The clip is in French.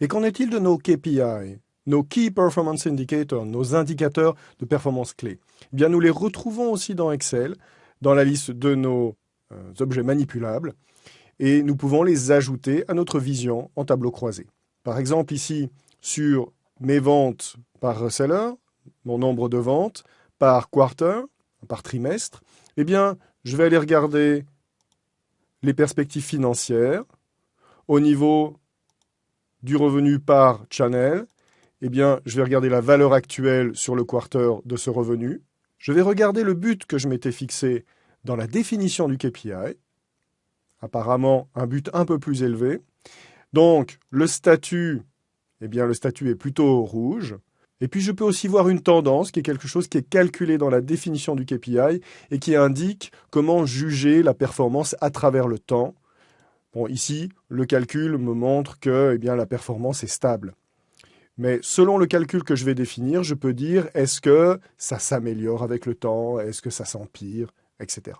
Et qu'en est-il de nos KPI, nos Key Performance Indicators, nos indicateurs de performance clés? Eh bien, Nous les retrouvons aussi dans Excel, dans la liste de nos euh, objets manipulables, et nous pouvons les ajouter à notre vision en tableau croisé. Par exemple, ici, sur mes ventes par reseller, mon nombre de ventes par quarter, par trimestre, eh bien, je vais aller regarder les perspectives financières au niveau du revenu par channel. Eh bien, je vais regarder la valeur actuelle sur le quarter de ce revenu. Je vais regarder le but que je m'étais fixé dans la définition du KPI. Apparemment, un but un peu plus élevé. Donc, le statut, eh bien, le statut est plutôt rouge. Et puis je peux aussi voir une tendance, qui est quelque chose qui est calculé dans la définition du KPI et qui indique comment juger la performance à travers le temps. Bon, ici, le calcul me montre que eh bien, la performance est stable. Mais selon le calcul que je vais définir, je peux dire est-ce que ça s'améliore avec le temps, est-ce que ça s'empire, etc.